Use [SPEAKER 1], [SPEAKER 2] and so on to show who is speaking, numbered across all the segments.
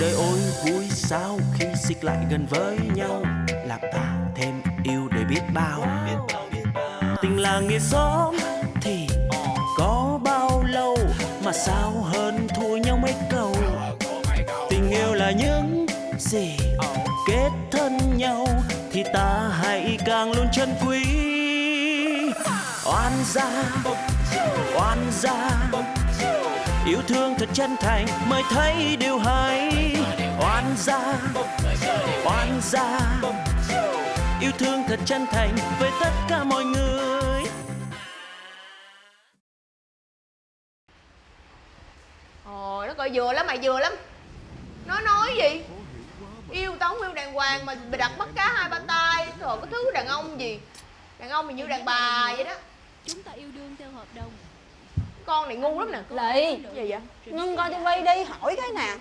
[SPEAKER 1] đời ôi, vui sao khi xích lại gần với nhau? Làm ta thêm yêu để biết bao. Tình là nghĩa xóm thì có bao lâu? Mà sao hơn thua nhau mấy câu? Tình yêu là những gì kết thân nhau thì ta hãy càng luôn chân quý. Oan gia oan gia yêu thương thật chân thành mới thấy điều hay. Oan gia oan gia. Yêu thương thật chân thành với tất cả mọi người.
[SPEAKER 2] Ồ nó coi vừa lắm mày vừa lắm. Nó nói gì? Yêu tao không yêu đàng hoàng mà bị đặt bắt cá hai ba tay. Trời cái thứ đàn ông gì? Đàn ông thì như đàn bà vậy đó.
[SPEAKER 3] Chúng ta yêu đương theo hợp đồng
[SPEAKER 2] Con này ngu lắm nè.
[SPEAKER 4] Lị
[SPEAKER 2] Gì vậy?
[SPEAKER 4] Ngưng coi tivi đi hỏi cái nè.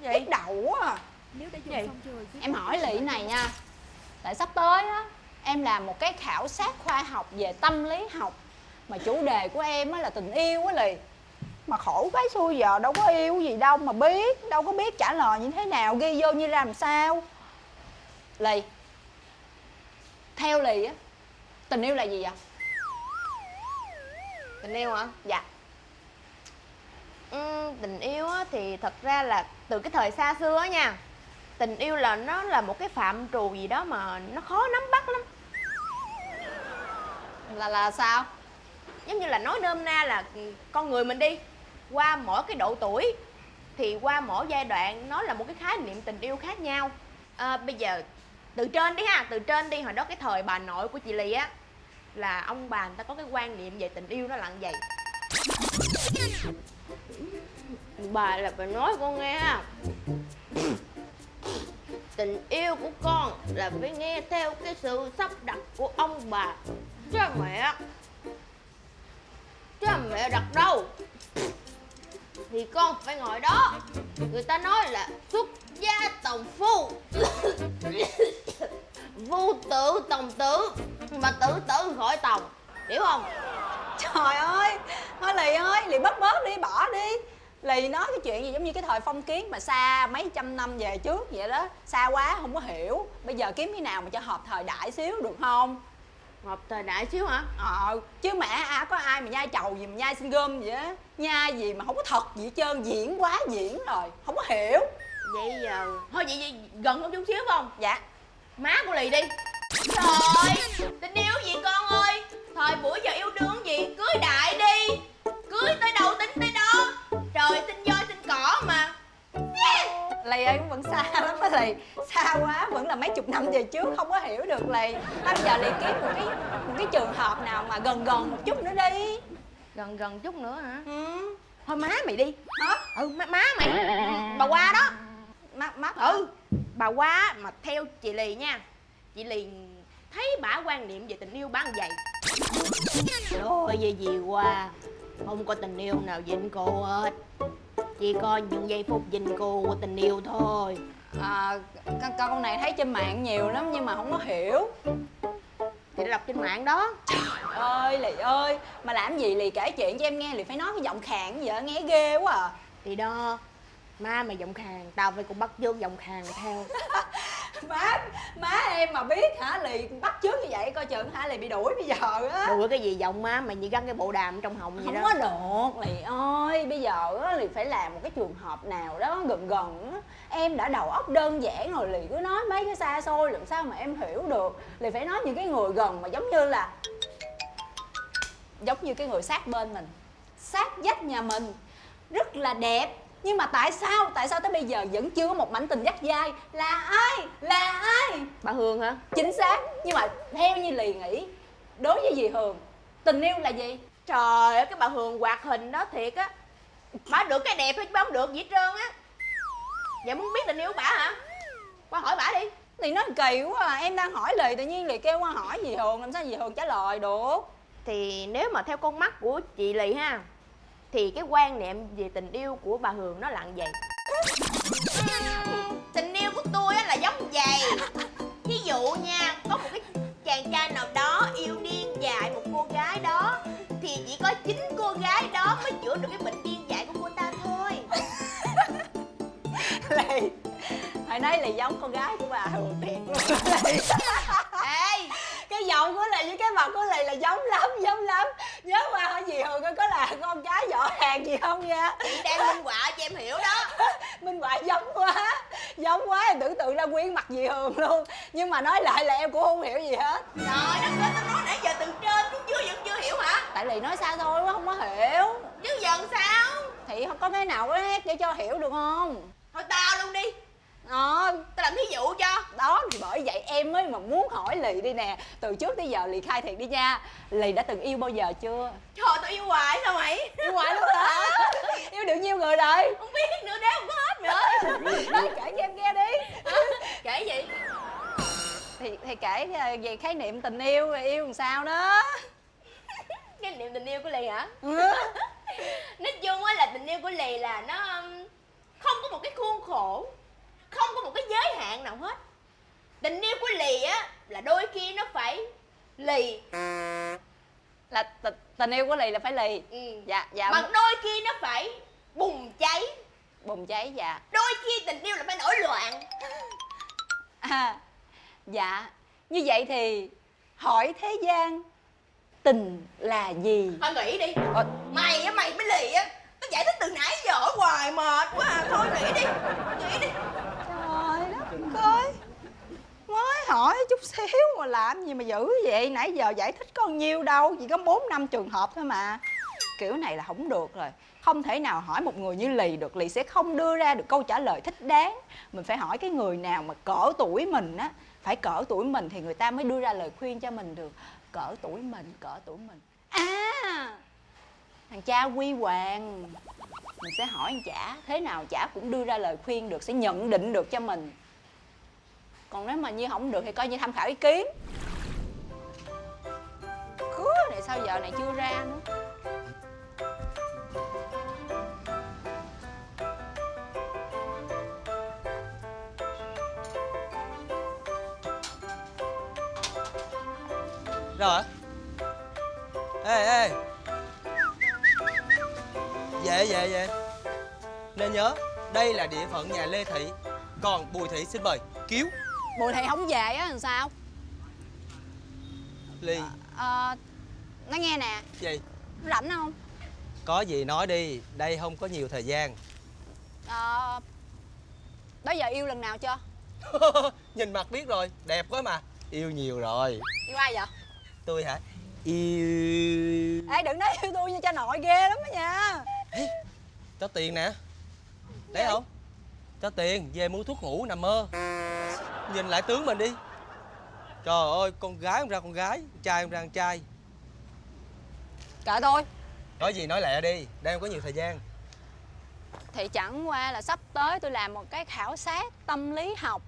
[SPEAKER 2] Gì
[SPEAKER 4] Biết đầu quá à.
[SPEAKER 3] Nếu đã
[SPEAKER 2] Gì?
[SPEAKER 4] Em hỏi Lị này nha. Tại sắp tới á Em làm một cái khảo sát khoa học về tâm lý học. Mà chủ đề của em á là tình yêu á Lị. Mà khổ cái xui giờ đâu có yêu gì đâu mà biết Đâu có biết trả lời như thế nào Ghi vô như làm sao. Lì Theo Lì á Tình yêu là gì vậy?
[SPEAKER 2] Tình yêu hả?
[SPEAKER 4] Dạ.
[SPEAKER 2] Ừ, Tình yêu á, thì thật ra là từ cái thời xa xưa á nha Tình yêu là nó là một cái phạm trù gì đó mà nó khó nắm bắt lắm.
[SPEAKER 4] Là là sao?
[SPEAKER 2] giống như là nói nôm na là con người mình đi qua mỗi cái độ tuổi thì qua mỗi giai đoạn nó là một cái khái niệm tình yêu khác nhau. À, bây giờ từ trên đi ha từ trên đi hồi đó cái thời bà nội của chị lì á là ông bà người ta có cái quan niệm về tình yêu nó là như vậy. Bà là bà nói con nghe. Tình yêu của con là phải nghe theo cái sự sắp đặt của ông bà. Cha mẹ. Cha mẹ đặt đâu? Thì con phải ngồi đó. Người ta nói là xuất gia tòng phu. Vu tử tòng tử mà tự tử khỏi tòng hiểu không?
[SPEAKER 4] Trời ơi Thôi Lì ơi Lì bớt bớt đi bỏ đi. Lì nói cái chuyện gì giống như cái thời phong kiến mà xa mấy trăm năm về trước vậy đó. Xa quá không có hiểu. Bây giờ kiếm cái nào mà cho hợp thời đại xíu được không?
[SPEAKER 2] Hợp thời đại xíu hả?
[SPEAKER 4] Ờ chứ mẹ à có ai mà nhai trầu gì mà nhai sinh gom vậy á? Nhai gì mà không có thật gì hết trơn Diễn quá diễn rồi Không có hiểu.
[SPEAKER 2] Vậy giờ thôi vậy, vậy gần hơn chút xíu không?
[SPEAKER 4] Dạ.
[SPEAKER 2] Má của lì đi trời tình yêu gì con ơi? Thời buổi giờ yêu đương gì? Cưới đại đi. Cưới tới đâu tính tới đó. Trời sinh voi sinh cỏ mà.
[SPEAKER 4] Lì ơi cũng vẫn xa lắm á Lì Xa quá vẫn là mấy chục năm về trước Không có hiểu được Lì bây giờ Lì kiếm một cái một cái trường hợp nào mà gần gần một chút nữa đi.
[SPEAKER 2] Gần gần chút nữa hả?
[SPEAKER 4] Ừ.
[SPEAKER 2] Thôi má mày đi.
[SPEAKER 4] Hả?
[SPEAKER 2] ừ má, má mày. Bà qua đó.
[SPEAKER 4] Mắt mắt
[SPEAKER 2] ừ. Bà qua mà theo chị lì nha. Chị lì thấy bả quan niệm về tình yêu bán vậy. Ôi về gì qua Không có tình yêu nào dịnh cô hết. Chỉ có những giây phút dịnh cô của tình yêu thôi.
[SPEAKER 4] À, con, con này thấy trên mạng nhiều lắm nhưng mà không có hiểu.
[SPEAKER 2] Thì đã đọc trên mạng đó.
[SPEAKER 4] Ơi lì ơi mà làm gì lì kể chuyện cho em nghe lì phải nói cái giọng khàn vậy nghe ghê quá à.
[SPEAKER 2] Thì đó Má mày giọng khàn Tao phải cũng bắt chước giọng khàn theo
[SPEAKER 4] má má em mà biết hả lì bắt chước như vậy coi chừng hả lì bị đuổi bây giờ á.
[SPEAKER 2] Đùa cái gì giọng má mày như gắn cái bộ đàm trong họng vậy
[SPEAKER 4] không
[SPEAKER 2] đó.
[SPEAKER 4] có được lì ơi bây giờ á lì phải làm một cái trường hợp nào đó gần gần á. Em đã đầu óc đơn giản rồi lì cứ nói mấy cái xa xôi làm sao mà em hiểu được. Lì phải nói những cái người gần mà giống như là giống như cái người sát bên mình. Sát vách nhà mình. Rất là đẹp nhưng mà tại sao? Tại sao tới bây giờ vẫn chưa có một mảnh tình dắt dai? Là ai? Là ai?
[SPEAKER 2] Bà Hương hả?
[SPEAKER 4] Chính xác. Nhưng mà theo như lì nghĩ đối với dì hường tình yêu là gì?
[SPEAKER 2] Trời ơi cái bà Hương hoạt hình đó thiệt á. Bà được cái đẹp thôi chứ bà không được gì hết trơn á. Vậy muốn biết tình yêu của bà hả? Qua hỏi bà đi.
[SPEAKER 4] Thì nó kỳ quá à. em đang hỏi lì tự nhiên lì kêu qua hỏi dì hường làm sao dì hường trả lời được?
[SPEAKER 2] Thì nếu mà theo con mắt của chị Lì ha Thì cái quan niệm về tình yêu của bà Hường nó như vậy? Tình yêu của tôi á là giống vậy. Ví dụ nha Có một cái chàng trai nào đó yêu điên dại một cô gái đó Thì chỉ có chính cô gái đó mới chữa được cái bệnh điên dại của cô ta thôi.
[SPEAKER 4] Thấy là giống con gái của bà thường thiệt luôn giọng của lì với cái mặt của lì là giống lắm giống lắm. Nhớ qua hỏi gì hường coi có là con cái võ hàng gì không nha?
[SPEAKER 2] Chị đang minh họa cho em hiểu đó.
[SPEAKER 4] Minh họa giống quá giống quá em tưởng tượng ra quyến mặt dì hường luôn. Nhưng mà nói lại là em cũng không hiểu gì hết.
[SPEAKER 2] Trời đất ơi tao nói nãy giờ từ trên xuống dưới vẫn chưa hiểu hả?
[SPEAKER 4] Tại lì nói sao thôi không có hiểu.
[SPEAKER 2] Chứ dần sao?
[SPEAKER 4] Thì không có cái nào có nét để cho hiểu được không?
[SPEAKER 2] Thôi tao luôn đi
[SPEAKER 4] đó
[SPEAKER 2] tao làm thí dụ cho.
[SPEAKER 4] Đó thì bởi vậy em mới mà muốn hỏi lì đi nè. Từ trước tới giờ lì khai thiệt đi nha. Lì đã từng yêu bao giờ chưa?
[SPEAKER 2] Trời tao yêu hoài sao mày?
[SPEAKER 4] Yêu hoài luôn hả? Yêu được nhiêu người rồi.
[SPEAKER 2] Không biết nữa đếm không có hết mày ơi.
[SPEAKER 4] Nói kể cho em nghe đi.
[SPEAKER 2] Kể gì?
[SPEAKER 4] Thì thì kể ờ, về khái niệm tình yêu yêu làm sao đó.
[SPEAKER 2] Cái niệm tình yêu của lì hả?
[SPEAKER 4] Ừ.
[SPEAKER 2] nói chung á là tình yêu của lì là nó không có một cái khuôn khổ một cái giới hạn nào hết. Tình yêu của lì á là đôi khi nó phải lì.
[SPEAKER 4] Là t- tình yêu của lì là phải lì.
[SPEAKER 2] Ừ.
[SPEAKER 4] dạ dạ.
[SPEAKER 2] Mà đôi khi nó phải bùng cháy.
[SPEAKER 4] Bùng cháy dạ.
[SPEAKER 2] Đôi khi tình yêu là phải nổi loạn.
[SPEAKER 4] À, dạ. Như vậy thì hỏi thế gian tình là gì?
[SPEAKER 2] Thôi nghĩ đi.
[SPEAKER 4] Ờ,
[SPEAKER 2] mày á mày mới lì á. Tao giải thích từ nãy giờ ở ngoài mệt quá à. Thôi nghĩ đi. Nghĩ đi
[SPEAKER 4] trời đất ơi mới hỏi chút xíu mà làm gì mà dữ vậy? Nãy giờ giải thích có nhiêu đâu, chỉ có bốn năm trường hợp thôi mà. Kiểu này là không được rồi. Không thể nào hỏi một người như lì được, lì sẽ không đưa ra được câu trả lời thích đáng. Mình phải hỏi cái người nào mà cỡ tuổi mình á. Phải cỡ tuổi mình thì người ta mới đưa ra lời khuyên cho mình được. Cỡ tuổi mình, cỡ tuổi mình. À! Thằng cha quy hoàng. Mình sẽ hỏi anh chả. Thế nào chả cũng đưa ra lời khuyên được, sẽ nhận định được cho mình còn nếu mà như không được thì coi như tham khảo ý kiến. Cứa này sao giờ này chưa ra nữa?
[SPEAKER 5] Rồi. Ê ê. Về về về. Nên nhớ, Đây là địa phận nhà Lê Thị, Còn Bùi Thị xin mời. Cứu
[SPEAKER 4] bùi thị không về á làm sao?
[SPEAKER 5] Ly.
[SPEAKER 4] Ờ nói nghe nè.
[SPEAKER 5] Gì?
[SPEAKER 4] Rảnh không?
[SPEAKER 5] Có gì nói đi Đây không có nhiều thời gian.
[SPEAKER 4] Ờ đó giờ yêu lần nào chưa?
[SPEAKER 5] Nhìn mặt biết rồi Đẹp quá mà. Yêu nhiều rồi.
[SPEAKER 4] Yêu ai vậy?
[SPEAKER 5] Tôi hả? Yêu.
[SPEAKER 4] Ê đừng nói yêu tôi như cha nội ghê lắm đó nha.
[SPEAKER 5] Cho tiền nè. Đấy không Cho tiền Về mua thuốc ngủ nằm mơ. Nhìn lại tướng mình đi. Trời ơi con gái không ra con gái con Trai không ra con trai.
[SPEAKER 4] Kệ tôi
[SPEAKER 5] Nói gì nói lẹ đi không có nhiều thời gian.
[SPEAKER 4] Thì chẳng qua là sắp tới tôi làm một cái khảo sát tâm lý học.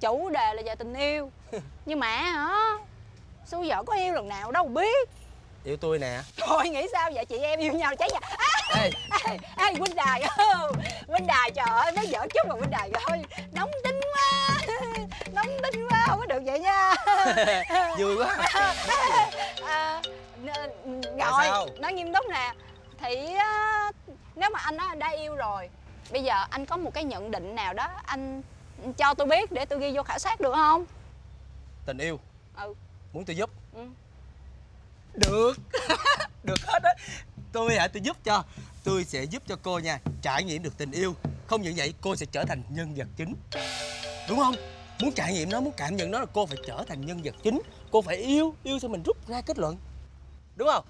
[SPEAKER 4] Chủ đề là về tình yêu. Nhưng mà hả? Xui vợ có yêu lần nào đâu biết.
[SPEAKER 5] Yêu tôi nè.
[SPEAKER 4] Thôi nghĩ sao? Vậy chị em yêu nhau cháy nhà à,
[SPEAKER 5] Ê
[SPEAKER 4] ê, ê huynh đài huynh đài trời ơi nói giỡn chút mà huynh đài ơi nóng tính quá. Nóng tính quá không có được vậy nha.
[SPEAKER 5] Vui quá.
[SPEAKER 4] À, rồi nói nghiêm túc nè. Thì á, nếu mà anh nói đã yêu rồi bây giờ anh có một cái nhận định nào đó anh cho tôi biết để tôi ghi vô khảo sát được không?
[SPEAKER 5] Tình yêu.
[SPEAKER 4] Ừ.
[SPEAKER 5] Muốn tôi giúp.
[SPEAKER 4] Ừ.
[SPEAKER 5] Được. Được hết á Tôi hả? Tôi giúp cho. Tôi sẽ giúp cho cô nha. Trải nghiệm được tình yêu. Không những vậy cô sẽ trở thành nhân vật chính. Đúng không? Muốn trải nghiệm nó Muốn cảm nhận nó là cô phải trở thành nhân vật chính. Cô phải yêu Yêu xong mình rút ra kết luận. Đúng không?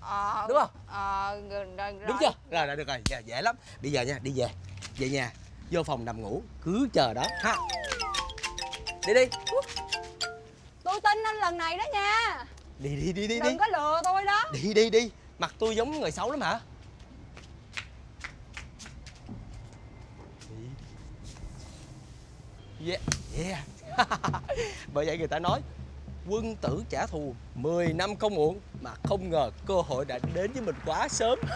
[SPEAKER 4] Ờ,
[SPEAKER 5] Đúng không?
[SPEAKER 4] ờ, rồi, rồi,
[SPEAKER 5] Đúng chưa? Rồi rồi được rồi. Dạ, Dễ lắm. Bây giờ nha Đi về. Về nhà. Vô phòng nằm ngủ. Cứ chờ đó. Ha. Đi đi.
[SPEAKER 4] Tôi tin anh lần này đó nha.
[SPEAKER 5] Đi đi đi đi đi.
[SPEAKER 4] Đừng có lừa tôi đó.
[SPEAKER 5] Đi đi đi Mặt tôi giống người xấu lắm hả? Yeah, yeah. Bởi vậy người ta nói Quân tử trả thù 10 năm không muộn Mà không ngờ cơ hội đã đến với mình quá sớm.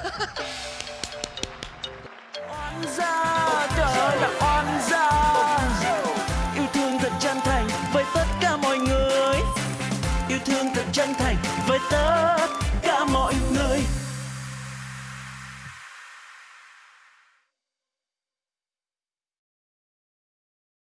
[SPEAKER 1] Oan gia trời là oan gia. Yêu thương thật chân thành với tất cả mọi người. Yêu thương thật chân thành với tất cả mọi người